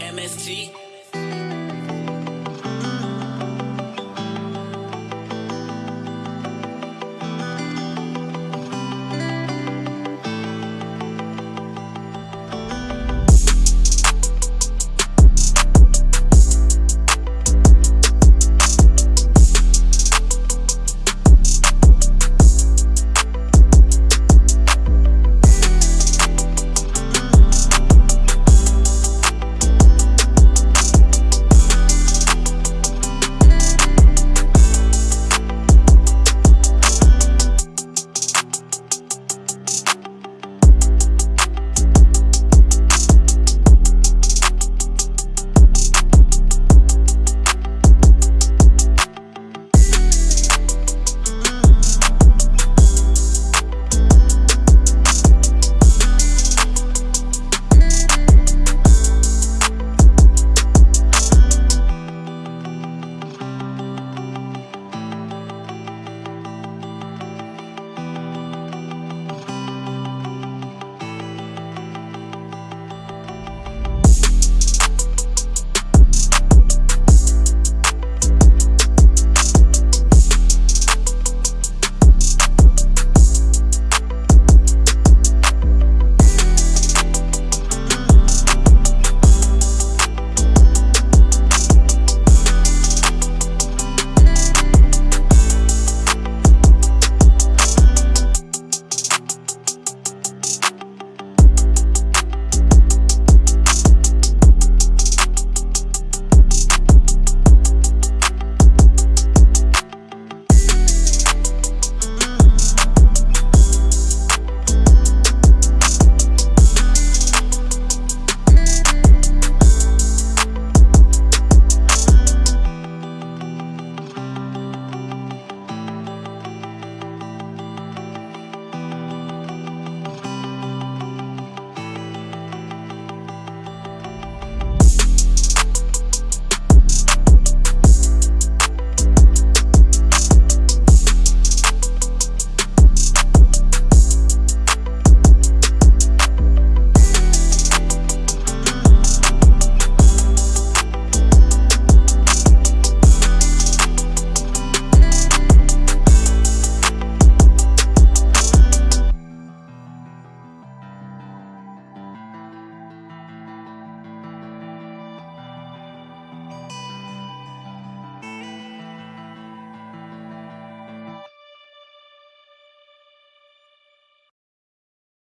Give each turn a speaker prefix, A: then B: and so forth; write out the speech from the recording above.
A: MST.